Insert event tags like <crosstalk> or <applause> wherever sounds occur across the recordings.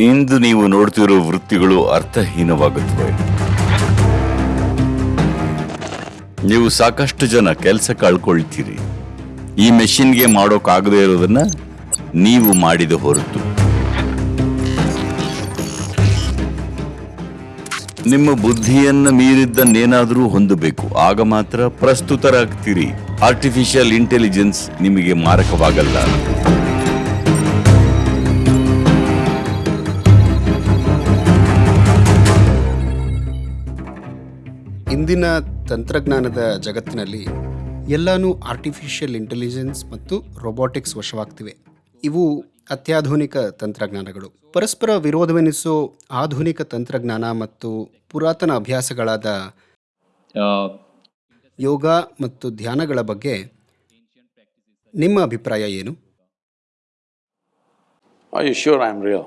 ಇಂದು ನೀವು ನೋಡ್ತಿರೋ ವೃತ್ತಿಗಳು ಅರ್ಥಹೀನವಾಗುತ್ತವೆ. ನೀವು ಸಾಕಷ್ಟು ಜನ ಕೆಲಸ ಕಳ್ಕೊಳ್ತೀರಿ. ಈ ಮೆಷಿನ್ಗೆ ಮಾಡೋಕ್ಕಾಗದೇ ಇರೋದನ್ನ ನೀವು ಮಾಡಿದ ಹೊರತು. ನಿಮ್ಮ ಬುದ್ಧಿಯನ್ನ ಮೀರಿದ್ದನ್ನೇನಾದರೂ ಹೊಂದಬೇಕು. ಆಗ ಮಾತ್ರ ಪ್ರಸ್ತುತರಾಗ್ತೀರಿ. ಆರ್ಟಿಫಿಷಿಯಲ್ ಇಂಟೆಲಿಜೆನ್ಸ್ ನಿಮಗೆ ಮಾರಕವಾಗಲ್ಲ. ಇಂದಿನ ತಂತ್ರಜ್ಞಾನದ ಜಗತ್ತಿನಲ್ಲಿ ಎಲ್ಲಾನು ಆರ್ಟಿಫಿಷಿಯಲ್ ಇಂಟೆಲಿಜೆನ್ಸ್ ಮತ್ತು ರೊಬೊಟಿಕ್ಸ್ ವಶವಾಗ್ತಿವೆ. ಇವು ಅತ್ಯಾಧುನಿಕ ತಂತ್ರಜ್ಞಾನಗಳು. ಪರಸ್ಪರ ವಿರೋಧವೆನಿಸೋ ಆಧುನಿಕ ತಂತ್ರಜ್ಞಾನ ಮತ್ತು ಪುರಾತನ ಅಭ್ಯಾಸಗಳಾದ ಯೋಗ ಮತ್ತು ಧ್ಯಾನಗಳ ಬಗ್ಗೆ ನಿಮ್ಮ ಅಭಿಪ್ರಾಯ ಏನು? I sure I I'm real?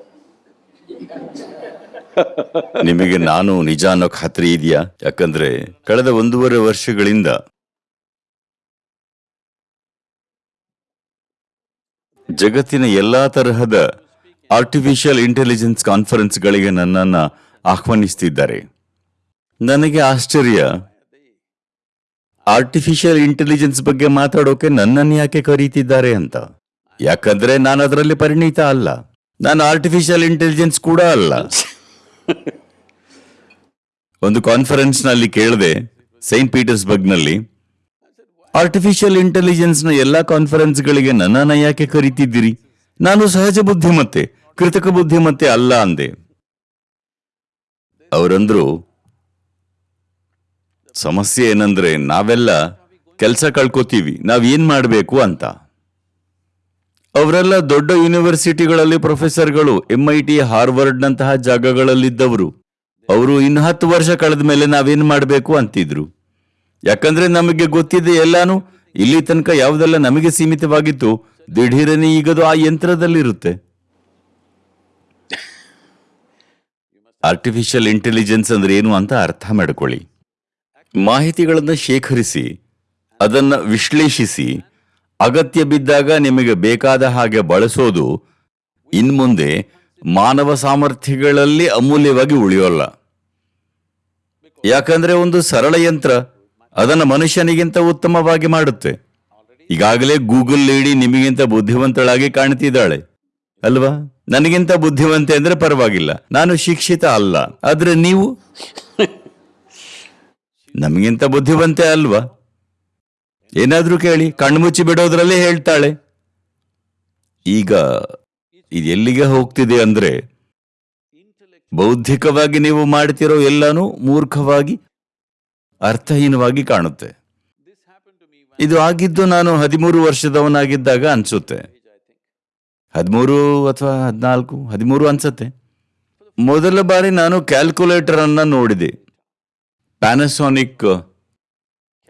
ನಿಮಗೆ ನಾನು ನಿಜ ಅನ್ನೋ ಖಾತ್ರಿ ಇದೆಯಾ? ಯಾಕಂದ್ರೆ ಕಳೆದ ಒಂದೂವರೆ ವರ್ಷಗಳಿಂದ ಜಗತ್ತಿನ ಎಲ್ಲಾ ತರಹದ ಆರ್ಟಿಫಿಷಿಯಲ್ ಇಂಟೆಲಿಜೆನ್ಸ್ ಕಾನ್ಫರೆನ್ಸ್ಗಳಿಗೆ ನನ್ನನ್ನ ಆಹ್ವಾನಿಸ್ತಿದ್ದಾರೆ. ನನಗೆ ಆಶ್ಚರ್ಯ. ಆರ್ಟಿಫಿಷಿಯಲ್ ಇಂಟೆಲಿಜೆನ್ಸ್ ಬಗ್ಗೆ ಮಾತಾಡೋಕೆ ನನ್ನನ್ನು ಯಾಕೆ ಕರೀತಿದ್ದಾರೆ ಅಂತ? ಯಾಕಂದ್ರೆ ನಾನು ಅದರಲ್ಲಿ ಪರಿಣಿತ ಅಲ್ಲ. ನಾನು ಆರ್ಟಿಫಿಷಿಯಲ್ ಇಂಟೆಲಿಜೆನ್ಸ್ ಕೂಡ ಅಲ್ಲ. <laughs> ಒಂದು ಕಾನ್ಫರೆನ್ಸ್ನಲ್ಲಿ ಕೇಳಿದೆ ಸೈಂಟ್ ಪೀಟರ್ಸ್ಬರ್ಗ್ನಲ್ಲಿ ಆರ್ಟಿಫಿಷಿಯಲ್ ಇಂಟೆಲಿಜೆನ್ಸ್ನ ಎಲ್ಲಾ ಕಾನ್ಫರೆನ್ಸ್ ಗಳಿಗೆ ನನ್ನನ್ನ ಯಾಕೆ ಕರೀತಿದ್ದೀರಿ? ನಾನು ಸಹಜ ಬುದ್ಧಿಮತ್ತೆ ಕೃತಕ ಬುದ್ಧಿಮತ್ತೆ ಅಲ್ಲ ಅಂದೆ. ಅವರಂದ್ರು, ಸಮಸ್ಯೆ ಏನಂದ್ರೆ ನಾವೆಲ್ಲ ಕೆಲಸ ಕಳ್ಕೊತೀವಿ ನಾವೇನ್ ಮಾಡಬೇಕು ಅಂತ. ಅವರೆಲ್ಲ ದೊಡ್ಡ ಯೂನಿವರ್ಸಿಟಿಗಳಲ್ಲಿ ಪ್ರೊಫೆಸರ್ಗಳು ಎಂಐಟಿ ಹಾರ್ವರ್ಡ್ ನಂತಹ ಜಾಗಗಳಲ್ಲಿದ್ದವರು. ಅವರು ಇನ್ನು ಹತ್ತು ವರ್ಷ ಕಳೆದ ಮೇಲೆ ನಾವೇನ್ ಮಾಡಬೇಕು ಅಂತಿದ್ರು. ಯಾಕಂದ್ರೆ ನಮಗೆ ಗೊತ್ತಿದೆ ಎಲ್ಲಾನು, ಇಲ್ಲಿ ತನಕ ಯಾವುದೆಲ್ಲ ನಮಗೆ ಸೀಮಿತವಾಗಿತ್ತು, ದಿಢೀರನೇ ಈಗದು ಆ ಯಂತ್ರದಲ್ಲಿರುತ್ತೆ. ಆರ್ಟಿಫಿಷಿಯಲ್ ಇಂಟೆಲಿಜೆನ್ಸ್ ಅಂದ್ರೆ ಏನು ಅಂತ ಅರ್ಥ ಮಾಡ್ಕೊಳ್ಳಿ. ಮಾಹಿತಿಗಳನ್ನು ಶೇಖರಿಸಿ, ಅದನ್ನು ವಿಶ್ಲೇಷಿಸಿ ಅಗತ್ಯ ಬಿದ್ದಾಗ ನಿಮಗೆ ಬೇಕಾದ ಹಾಗೆ ಬಳಸೋದು ಇನ್ಮುಂದೆ ಮಾನವ ಸಾಮರ್ಥ್ಯಗಳಲ್ಲಿ ಅಮೂಲ್ಯವಾಗಿ ಉಳಿಯೋಲ್ಲ. ಯಾಕಂದ್ರೆ ಒಂದು ಸರಳ ಯಂತ್ರ ಅದನ್ನು ಮನುಷ್ಯನಿಗಿಂತ ಉತ್ತಮವಾಗಿ ಮಾಡುತ್ತೆ. ಈಗಾಗಲೇ ಗೂಗಲ್ ಲೇಡಿ ನಿಮಗಿಂತ ಬುದ್ಧಿವಂತಳಾಗಿ ಕಾಣ್ತಿದ್ದಾಳೆ. ಅಲ್ವಾ? ನನಗಿಂತ ಬುದ್ಧಿವಂತೆ ಅಂದ್ರೆ ಪರವಾಗಿಲ್ಲ. ನಾನು ಶಿಕ್ಷಿತ ಅಲ್ಲ. ಆದ್ರೆ ನೀವು? <laughs> ನಮಗಿಂತ ಬುದ್ಧಿವಂತೆ ಅಲ್ವಾ? ಏನಾದ್ರೂ ಕೇಳಿ ಕಣ್ಮುಚ್ಚಿ ಬಿಡೋದ್ರಲ್ಲೇ ಹೇಳ್ತಾಳೆ. ಈಗ ಇದೆಲ್ಲಿಗೆ ಹೋಗ್ತಿದೆ ಅಂದ್ರೆ, ಬೌದ್ಧಿಕವಾಗಿ ನೀವು ಮಾಡ್ತಿರೋ ಎಲ್ಲಾನು ಮೂರ್ಖವಾಗಿ, ಅರ್ಥಹೀನವಾಗಿ ಕಾಣುತ್ತೆ. ಇದು ಆಗಿದ್ದು ನಾನು ಹದಿಮೂರು ವರ್ಷದವನಾಗಿದ್ದಾಗ ಅನ್ಸುತ್ತೆ. ಹದಿಮೂರು ಅಥವಾ ಹದಿನಾಲ್ಕು, ಹದಿಮೂರು ಅನ್ಸತ್ತೆ. ಮೊದಲ ಬಾರಿ ನಾನು ಕ್ಯಾಲ್ಕುಲೇಟರ್ ಅನ್ನ ನೋಡಿದೆ ಪ್ಯಾನಸೋನಿಕ್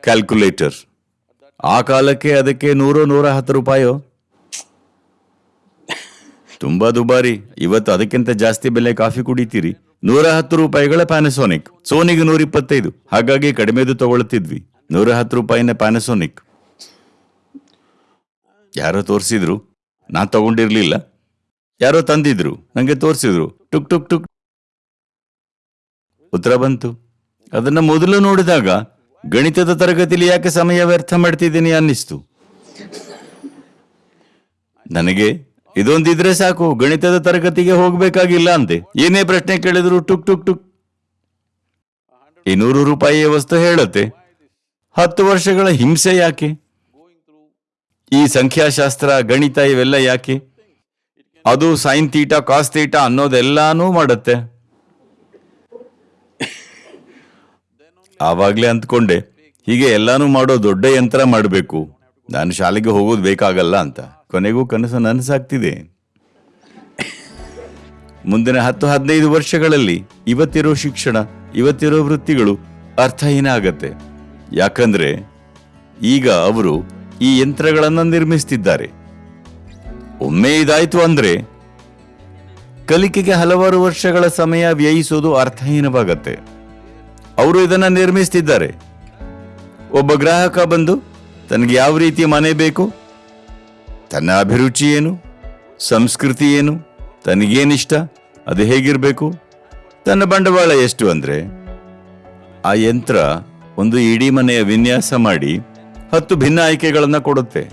ಕ್ಯಾಲ್ಕುಲೇಟರ್ ಆ ಕಾಲಕ್ಕೆ ಅದಕ್ಕೆ ನೂರು, ನೂರ ಹತ್ತು ರೂಪಾಯೋ? ತುಂಬಾ ದುಬಾರಿ. ಇವತ್ತು ಅದಕ್ಕಿಂತ ಜಾಸ್ತಿ ಬೆಲೆ ಕಾಫಿ ಕುಡಿತೀರಿ. ನೂರ ಹತ್ತು ರೂಪಾಯಿಗಳ ಪ್ಯಾನಸೋನಿಕ್ ಸೋನಿಗೆ ನೂರ ಇಪ್ಪತ್ತೈದು. ಹಾಗಾಗಿ ಕಡಿಮೆದು ತಗೊಳ್ತಿದ್ವಿ. ನೂರ ಹತ್ತು ರೂಪಾಯಿನ ಪ್ಯಾನಸೋನಿಕ್ ಯಾರೋ ತೋರಿಸಿದ್ರು? ನಾ ತಗೊಂಡಿರ್ಲಿಲ್ಲ. ಯಾರೋ ತಂದಿದ್ರು? ನಂಗೆ ತೋರಿಸಿದ್ರು. ಟುಕ್ ಟುಕ್ ಟುಕ್. ಉತ್ತರ ಬಂತು. ಅದನ್ನ ಮೊದಲು ನೋಡಿದಾಗ ಗಣಿತದ ತರಗತಿಲಿ ಯಾಕೆ ಸಮಯ ವ್ಯರ್ಥ ಮಾಡ್ತಿದ್ದೀನಿ ಅನ್ನಿಸ್ತು. ನನಗೆ ಇದೊಂದಿದ್ರೆ ಸಾಕು, ಗಣಿತದ ತರಗತಿಗೆ ಹೋಗ್ಬೇಕಾಗಿಲ್ಲ ಅಂತೆ ಏನೇ ಪ್ರಶ್ನೆ ಕೇಳಿದ್ರು ಟುಕ್ ಟುಕ್ ಟುಕ್. ಇನ್ನೂರು ನೂರು ರೂಪಾಯಿಯ ವಸ್ತು ಹೇಳುತ್ತೆ. ಹತ್ತು ವರ್ಷಗಳ ಹಿಂಸೆ ಯಾಕೆ? ಈ ಸಂಖ್ಯಾಶಾಸ್ತ್ರ, ಗಣಿತ ಇವೆಲ್ಲ ಯಾಕೆ? ಅದು ಸೈನ್ ತೀಟ ಕಾಸ್ ತೀಟ ಅನ್ನೋದೆಲ್ಲಾನು ಮಾಡುತ್ತೆ. ಆವಾಗ್ಲೇ ಅಂದ್ಕೊಂಡೆ, ಹೀಗೆ ಎಲ್ಲಾನು ಮಾಡೋ ದೊಡ್ಡ ಯಂತ್ರ ಮಾಡಬೇಕು. ನಾನು ಶಾಲೆಗೆ ಹೋಗೋದು ಬೇಕಾಗಲ್ಲ ಅಂತ. ಕೊನೆಗೂ ಕನಸು ನನಸಾಗ್ತಿದೆ. ಮುಂದಿನ ಹತ್ತು ಹದಿನೈದು ವರ್ಷಗಳಲ್ಲಿ ಇವತ್ತಿರೋ ಶಿಕ್ಷಣ, ಇವತ್ತಿರೋ ವೃತ್ತಿಗಳು ಅರ್ಥಹೀನ ಆಗತ್ತೆ. ಯಾಕಂದ್ರೆ ಈಗ ಅವರು ಈ ಯಂತ್ರಗಳನ್ನ ನಿರ್ಮಿಸ್ತಿದ್ದಾರೆ. ಒಮ್ಮೆ ಇದಾಯ್ತು ಅಂದ್ರೆ ಕಲಿಕೆಗೆ ಹಲವಾರು ವರ್ಷಗಳ ಸಮಯ ವ್ಯಯಿಸೋದು ಅರ್ಥಹೀನವಾಗತ್ತೆ. ಅವರು ಇದನ್ನು ನಿರ್ಮಿಸ್ತಿದ್ದಾರೆ. ಒಬ್ಬ ಗ್ರಾಹಕ ಬಂದು, ತನಗೆ ಯಾವ ರೀತಿ ಮನೆ ಬೇಕು? ತನ್ನ ಅಭಿರುಚಿ ಏನು? ಸಂಸ್ಕೃತಿ ಏನು? ತನಗೇನಿಷ್ಟ? ಅದು ಹೇಗಿರಬೇಕು? ತನ್ನ ಬಂಡವಾಳ ಎಷ್ಟು ಅಂದರೆ? ಆ ಯಂತ್ರ ಒಂದು ಇಡೀ ಮನೆಯ ವಿನ್ಯಾಸ ಮಾಡಿ ಹತ್ತು ಭಿನ್ನ ಆಯ್ಕೆಗಳನ್ನು ಕೊಡುತ್ತೆ.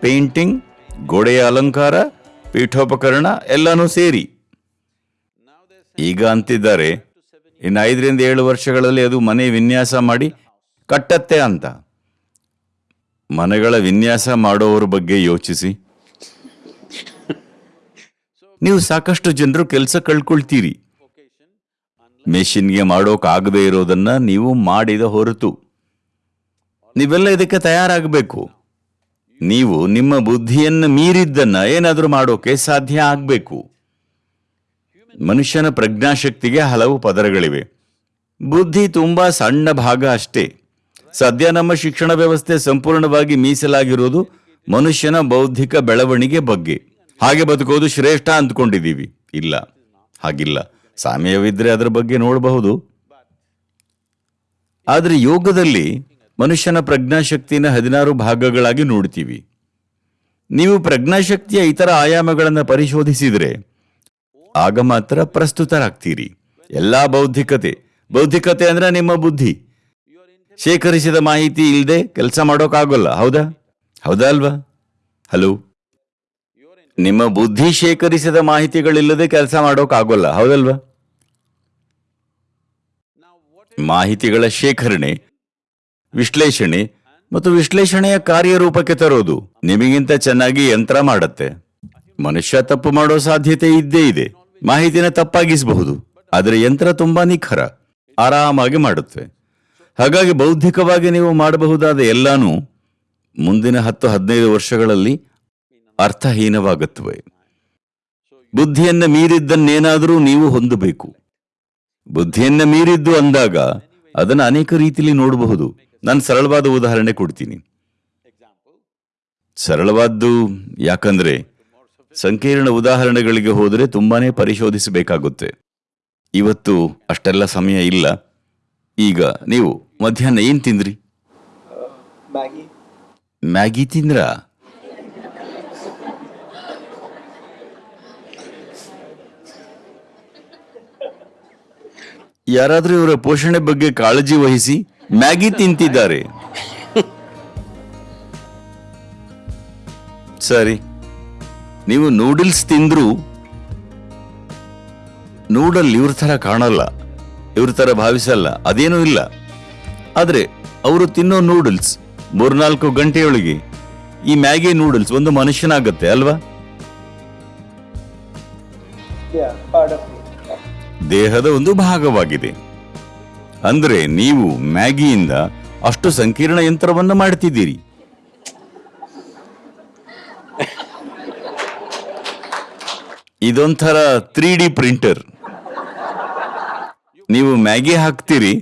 ಪೇಂಟಿಂಗ್, ಗೋಡೆಯ ಅಲಂಕಾರ, ಪೀಠೋಪಕರಣ ಎಲ್ಲನೂ ಸೇರಿ. ಈಗ ಅಂತಿದ್ದಾರೆ ಇನ್ನು ಐದರಿಂದ ಏಳು ವರ್ಷಗಳಲ್ಲಿ ಅದು ಮನೆ ವಿನ್ಯಾಸ ಮಾಡಿ ಕಟ್ಟತ್ತೆ ಅಂತ. ಮನೆಗಳ ವಿನ್ಯಾಸ ಮಾಡೋವ್ರ ಬಗ್ಗೆ ಯೋಚಿಸಿ. ನೀವು ಸಾಕಷ್ಟು ಜನರು ಕೆಲಸ ಕಳ್ಕೊಳ್ತೀರಿ. ಮೆಷಿನ್ಗೆ ಮಾಡೋಕ್ಕಾಗದೇ ಇರೋದನ್ನ ನೀವು ಮಾಡಿದ ಹೊರತು. ನೀವೆಲ್ಲ ಇದಕ್ಕೆ ತಯಾರಾಗಬೇಕು. ನೀವು ನಿಮ್ಮ ಬುದ್ಧಿಯನ್ನು ಮೀರಿದ್ದನ್ನ ಏನಾದರೂ ಮಾಡೋಕೆ ಸಾಧ್ಯ ಆಗಬೇಕು. ಮನುಷ್ಯನ ಪ್ರಜ್ಞಾಶಕ್ತಿಗೆ ಹಲವು ಪದರಗಳಿವೆ. ಬುದ್ಧಿ ತುಂಬಾ ಸಣ್ಣ ಭಾಗ ಅಷ್ಟೇ. ಸದ್ಯ ನಮ್ಮ ಶಿಕ್ಷಣ ವ್ಯವಸ್ಥೆ ಸಂಪೂರ್ಣವಾಗಿ ಮೀಸಲಾಗಿರುವುದು ಮನುಷ್ಯನ ಬೌದ್ಧಿಕ ಬೆಳವಣಿಗೆ ಬಗ್ಗೆ. ಹಾಗೆ ಬದುಕೋದು ಶ್ರೇಷ್ಠ ಅಂದ್ಕೊಂಡಿದ್ದೀವಿ. ಇಲ್ಲ, ಹಾಗಿಲ್ಲ. ಸಾಮ್ಯವಿದ್ರೆ ಅದರ ಬಗ್ಗೆ ನೋಡಬಹುದು. ಆದರೆ ಯೋಗದಲ್ಲಿ ಮನುಷ್ಯನ ಪ್ರಜ್ಞಾಶಕ್ತಿನ ಹದಿನಾರು ಭಾಗಗಳಾಗಿ ನೋಡ್ತೀವಿ. ನೀವು ಪ್ರಜ್ಞಾಶಕ್ತಿಯ ಇತರ ಆಯಾಮಗಳನ್ನು ಪರಿಶೋಧಿಸಿದರೆ ಆಗ ಮಾತ್ರ ಪ್ರಸ್ತುತರಾಗ್ತೀರಿ. ಎಲ್ಲಾ ಬೌದ್ಧಿಕತೆ. ಬೌದ್ಧಿಕತೆ ಅಂದ್ರೆ ನಿಮ್ಮ ಬುದ್ಧಿ. ಶೇಖರಿಸಿದ ಮಾಹಿತಿ ಇಲ್ಲದೆ ಕೆಲಸ ಮಾಡೋಕ್ಕಾಗಲ್ಲ, ಹೌದಾ? ಹೌದಾ ಅಲ್ವಾ? ಹಲೋ? ನಿಮ್ಮ ಬುದ್ಧಿ ಶೇಖರಿಸಿದ ಮಾಹಿತಿಗಳಿಲ್ಲದೆ ಕೆಲಸ ಮಾಡೋಕ್ಕಾಗೋಲ್ಲ, ಹೌದಲ್ವಾ? ಮಾಹಿತಿಗಳ ಶೇಖರಣೆ, ವಿಶ್ಲೇಷಣೆ ಮತ್ತು ವಿಶ್ಲೇಷಣೆಯ ಕಾರ್ಯರೂಪಕ್ಕೆ ತರೋದು ನಿಮಗಿಂತ ಚೆನ್ನಾಗಿ ಯಂತ್ರ ಮಾಡುತ್ತೆ. ಮನುಷ್ಯ ತಪ್ಪು ಮಾಡೋ ಸಾಧ್ಯತೆ ಇದ್ದೇ ಇದೆ. ಮಾಹಿತಿನ ತಪ್ಪಾಗಿಸಬಹುದು, ಆದರೆ ಯಂತ್ರ ತುಂಬಾ ನಿಖರ, ಆರಾಮಾಗಿ ಮಾಡುತ್ತೆ. ಹಾಗಾಗಿ ಬೌದ್ಧಿಕವಾಗಿ ನೀವು ಮಾಡಬಹುದಾದ ಎಲ್ಲಾನು ಮುಂದಿನ ಹತ್ತು ಹದಿನೈದು ವರ್ಷಗಳಲ್ಲಿ ಅರ್ಥಹೀನವಾಗುತ್ತವೆ. ಬುದ್ಧಿಯನ್ನ ಮೀರಿದ್ದನ್ನೇನಾದರೂ ನೀವು ಹೊಂದಬೇಕು. ಬುದ್ಧಿಯನ್ನ ಮೀರಿದ್ದು ಅಂದಾಗ ಅದನ್ನು ಅನೇಕ ರೀತಿಯಲ್ಲಿ ನೋಡಬಹುದು. ನಾನು ಸರಳವಾದ ಉದಾಹರಣೆ ಕೊಡ್ತೀನಿ. ಸರಳವಾದ್ದು ಯಾಕಂದ್ರೆ ಸಂಕೀರ್ಣ ಉದಾಹರಣೆಗಳಿಗೆ ಹೋದರೆ ತುಂಬಾನೇ ಪರಿಶೋಧಿಸಬೇಕಾಗುತ್ತೆ. ಇವತ್ತು ಅಷ್ಟೆಲ್ಲ ಸಮಯ ಇಲ್ಲ. ಈಗ ನೀವು ಮಧ್ಯಾಹ್ನ ಏನ್ ತಿಂದ್ರಿ? ಮ್ಯಾಗಿ. ಮ್ಯಾಗಿ ತಿಂದ್ರಾ? ಯಾರಾದ್ರೂ ಇವರ ಪೋಷಣೆ ಬಗ್ಗೆ ಕಾಳಜಿ ವಹಿಸಿ ಮ್ಯಾಗಿ ತಿಂತಿದ್ದಾರೆ. ಸರಿ. ನೀವು ನೂಡಲ್ಸ್ ತಿಂದ್ರು ನೂಡಲ್ ಇವ್ರ ಥರ ಕಾಣಲ್ಲ, ಇವ್ರ ಥರ ಭಾವಿಸಲ್ಲ, ಅದೇನೂ ಇಲ್ಲ. ಆದ್ರೆ ಅವರು ತಿನ್ನೋ ನೂಡಲ್ಸ್ ಮೂರ್ನಾಲ್ಕು ಗಂಟೆಯೊಳಗೆ ಈ ಮ್ಯಾಗಿ ನೂಡಲ್ಸ್ ಒಂದು ಮನುಷ್ಯನಾಗತ್ತೆ ಅಲ್ವಾ? ದೇಹದ ಒಂದು ಭಾಗವಾಗಿದೆ. ಅಂದ್ರೆ ನೀವು ಮ್ಯಾಗಿಯಿಂದ ಅಷ್ಟು ಸಂಕೀರ್ಣ ಯಂತ್ರವನ್ನು ಮಾಡ್ತಿದ್ದೀರಿ. ಇದೊಂಥರ ತ್ರೀ ಡಿ ಪ್ರಿಂಟರ್. ನೀವು ಮ್ಯಾಗಿ ಹಾಕ್ತೀರಿ?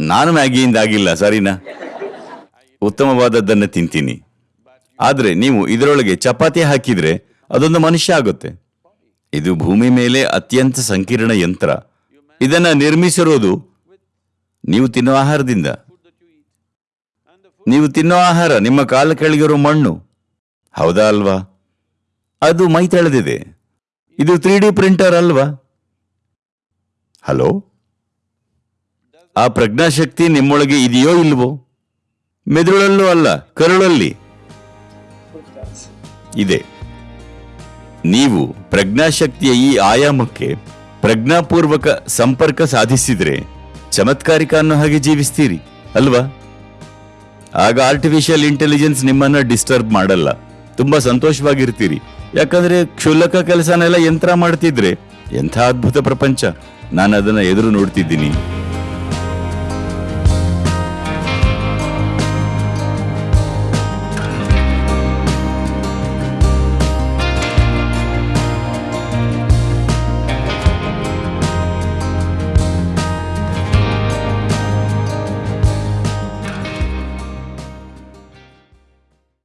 ನಾನು ಮ್ಯಾಗಿಯಿಂದ ಆಗಿಲ್ಲ, ಸರಿನಾ? ಉತ್ತಮವಾದದ್ದನ್ನು ತಿಂತೀನಿ. ಆದರೆ ನೀವು ಇದರೊಳಗೆ ಚಪಾತಿ ಹಾಕಿದ್ರೆ ಅದೊಂದು ಮನುಷ್ಯ ಆಗುತ್ತೆ. ಇದು ಭೂಮಿ ಮೇಲೆ ಅತ್ಯಂತ ಸಂಕೀರ್ಣ ಯಂತ್ರ. ಇದನ್ನು ನಿರ್ಮಿಸಿರೋದು ನೀವು ತಿನ್ನೋ ಆಹಾರದಿಂದ. ನೀವು ತಿನ್ನೋ ಆಹಾರ ನಿಮ್ಮ ಕಾಲ ಕೆಳಗಿರೋ ಮಣ್ಣು. ಹೌದಾ ಅಲ್ವಾ? ಅದು ಮೈ ತೆಳೆದಿದೆ. ಇದು ತ್ರೀ ಡಿ ಪ್ರಿಂಟರ್ ಅಲ್ವಾ? ಹಲೋ? ಆ ಪ್ರಜ್ಞಾಶಕ್ತಿ ನಿಮ್ಮೊಳಗೆ ಇದೆಯೋ ಇಲ್ವೋ? ಮೆದುಳಲ್ಲೂ ಅಲ್ಲ, ಕರುಳಲ್ಲಿ. ಇದೆ. ನೀವು ಪ್ರಜ್ಞಾಶಕ್ತಿಯ ಈ ಆಯಾಮಕ್ಕೆ ಪ್ರಜ್ಞಾಪೂರ್ವಕ ಸಂಪರ್ಕ ಸಾಧಿಸಿದ್ರೆ ಚಮತ್ಕಾರಿಕ ಅನ್ನೋ ಹಾಗೆ ಜೀವಿಸ್ತೀರಿ, ಅಲ್ವಾ? ಆಗ ಆರ್ಟಿಫಿಷಿಯಲ್ ಇಂಟೆಲಿಜೆನ್ಸ್ ನಿಮ್ಮನ್ನ ಡಿಸ್ಟರ್ಬ್ ಮಾಡಲ್ಲ. ತುಂಬಾ ಸಂತೋಷವಾಗಿರ್ತೀರಿ. ಯಾಕಂದ್ರೆ ಕ್ಷುಲ್ಲಕ ಕೆಲಸನೆಲ್ಲ ಯಂತ್ರ ಮಾಡ್ತಿದ್ರೆ ಎಂಥ ಅದ್ಭುತ ಪ್ರಪಂಚ. ನಾನು ಅದನ್ನ ಎದುರು ನೋಡ್ತಿದ್ದೀನಿ.